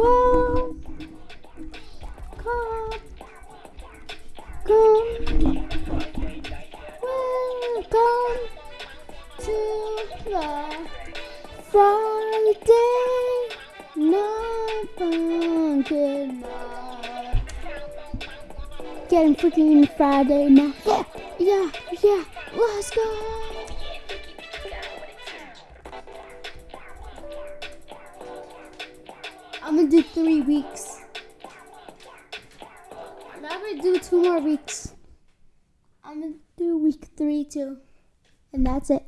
Well, come, come, welcome to the Friday night Funkin'. Getting freaking Friday night. Yeah, yeah, yeah. Let's go. Three weeks. And I'm gonna do two more weeks. I'm gonna do week three too. And that's it.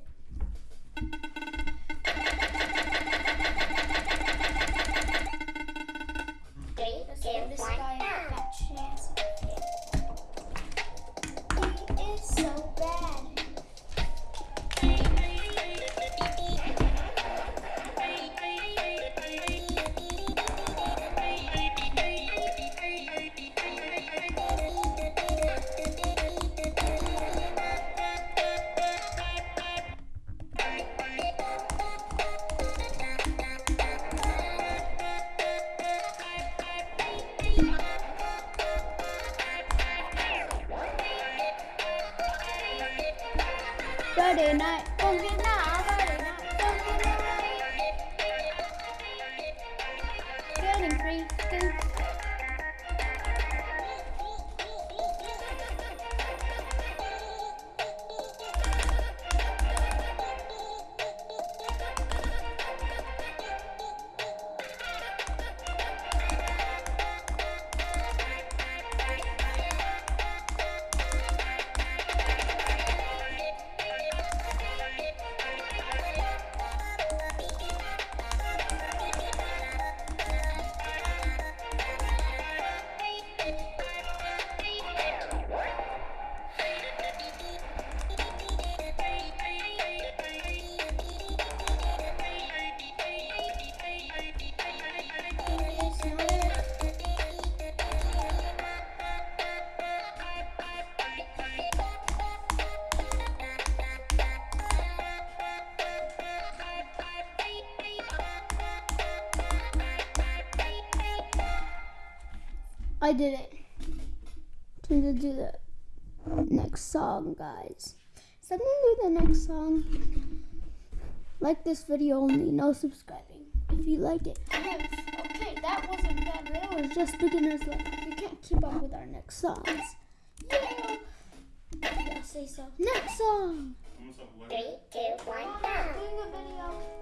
I did it. Time to do the next song, guys. So I'm gonna do the next song. Like this video only, no subscribing. If you like it. Okay, that wasn't bad. That was just beginner's level. You can't keep up with our next songs. Yeah. Yeah, say so. Next song. Three, two, one, I'm go.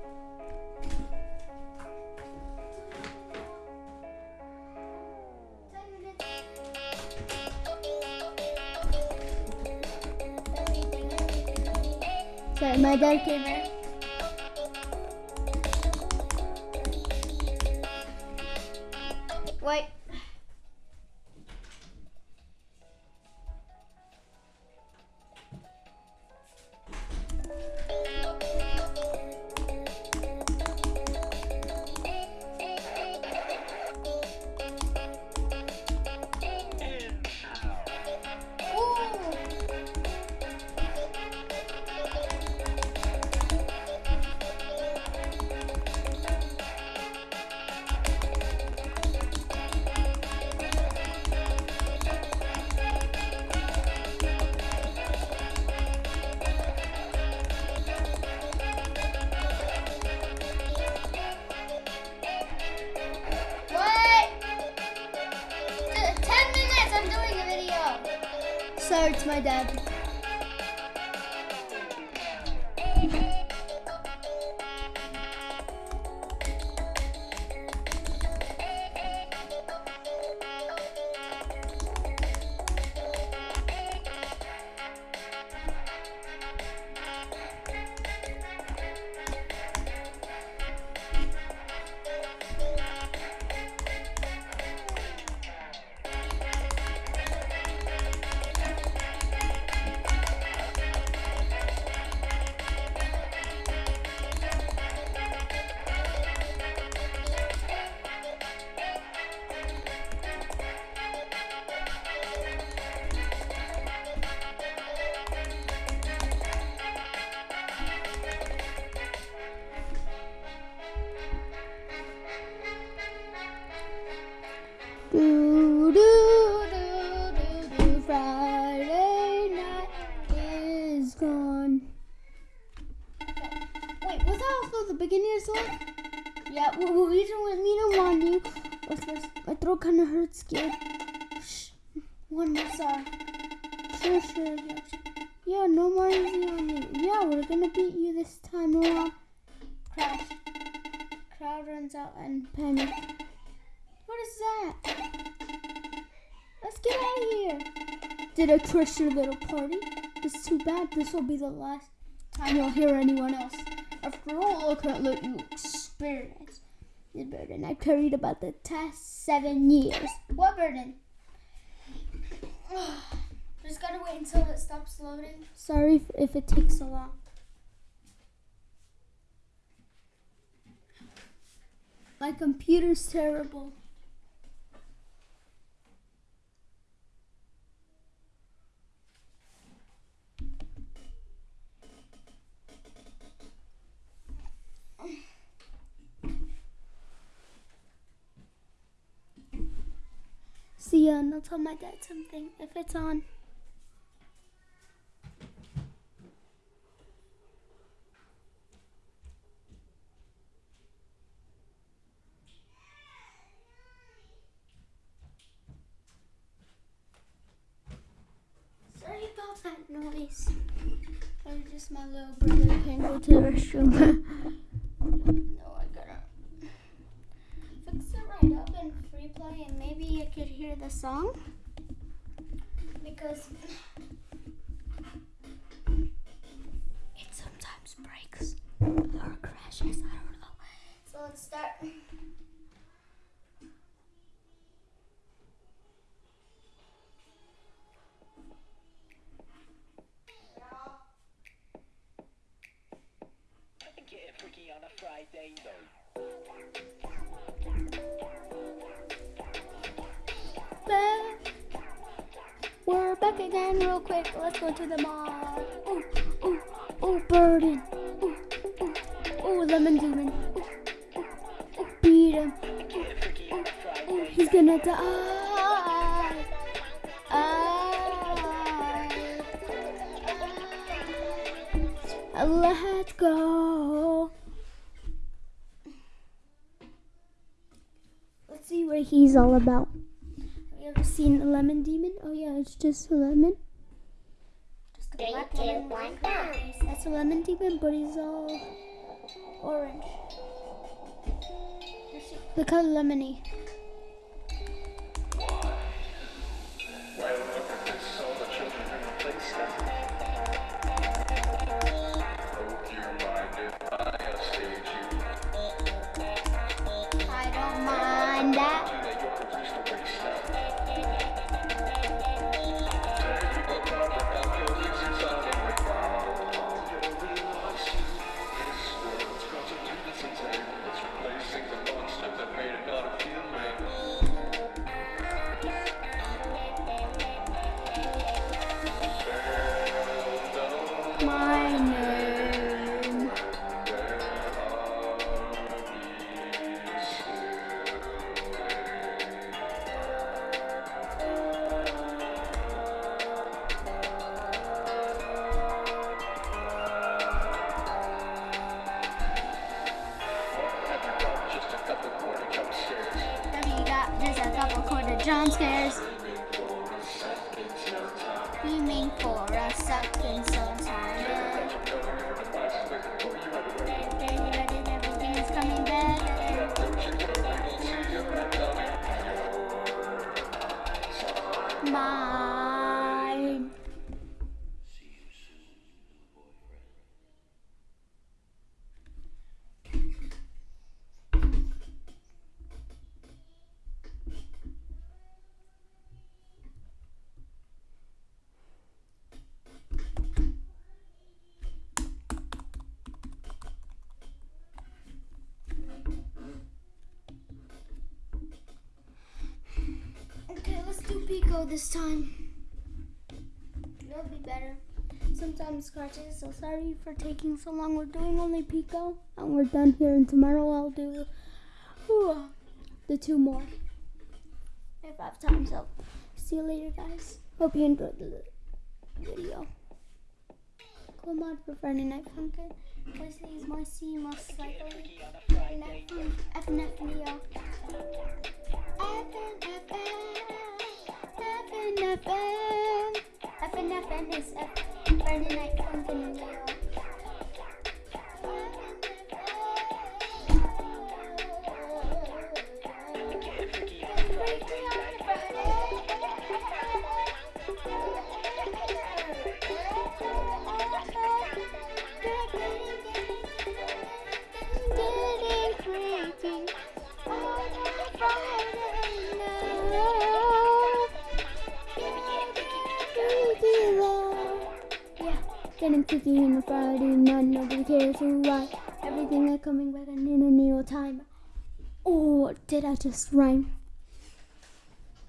My dad came in. My dad. More song. Sure, sure, yeah. Yeah, no more easy on you. Yeah, we're gonna beat you this time around. Crash. Crowd runs out and panic. What is that? Let's get out of here. Did I crush your little party? It's too bad. This will be the last time you'll hear anyone else. After all, I can't let you experience the burden I carried about the past seven years. What burden? Just gotta wait until it stops loading. Sorry if- if it takes so long. My computer's terrible. See and I'll tell my dad something if it's on. Sorry about that noise. Or just my little brother can't go to the restroom. could hear the song. Because it sometimes breaks or crashes. I don't know. So let's start. Getting freaky on a Friday though. Back again real quick. Let's go to the mall. Ooh, ooh, ooh, burden. Ooh, ooh, ooh, lemon demon. Ooh, ooh, ooh, beat him. A Friday. Ooh, he's gonna die. Ah. Let's go. Let's see what he's all about. Have you seen a lemon demon? Oh yeah, it's just a lemon. Just a Three, black two, lemon one, go. That's a lemon demon, but he's all orange. Look how lemony. Beaming for a second Pico this time. It'll be better. Sometimes scratches, so sorry for taking so long. We're doing only Pico, and we're done here. And tomorrow I'll do whew, the two more if I have time. So, see you later, guys. Hope you enjoyed the video. Come on for Friday Night Funkin'. Is Marcy, most likely. FNF Neo. FNFN. and his Friday Night Funkin' Getting freaky on a Friday night, nobody cares who I. Everything is coming back in a new time. Oh, did I just rhyme?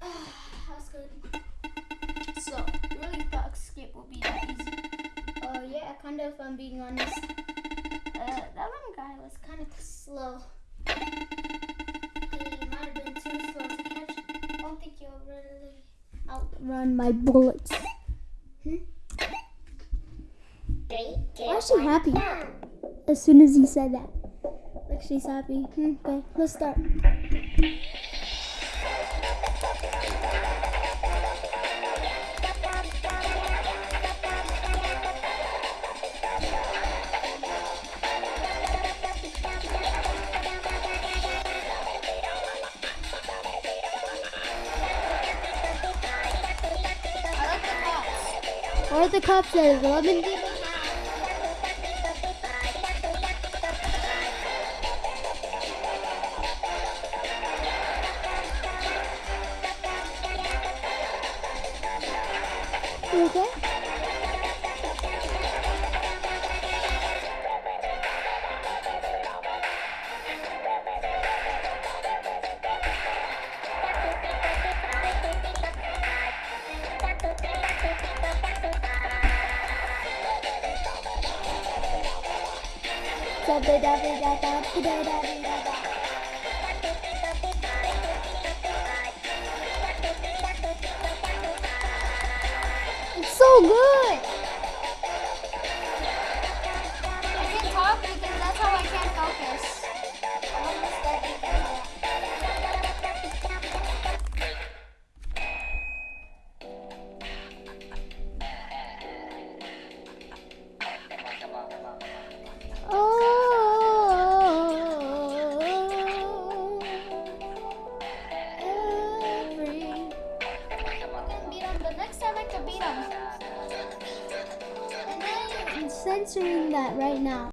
That's good. So, really thought escape would be that easy. Oh yeah, kind of. If I'm being honest, uh, that one guy was kind of slow. He might have been too slow to catch. I don't think he'll really outrun my bullets. Hmm? Why is she happy as soon as he said that. Like she's happy. Hmm, okay, let's start. Are the cups that is lemon てダブダブダダブダダブダダ so good. Now.